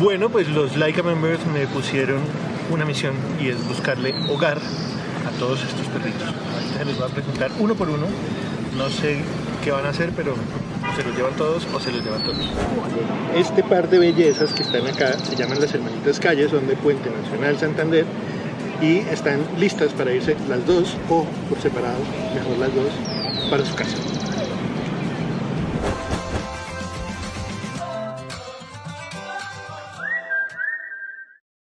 Bueno, pues los Laika members me pusieron una misión y es buscarle hogar a todos estos perritos. Ahorita se los voy a presentar uno por uno. No sé qué van a hacer, pero se los llevan todos o se los llevan todos. Este par de bellezas que están acá se llaman las hermanitas calles, son de Puente Nacional Santander y están listas para irse las dos o por separado, mejor las dos, para su casa.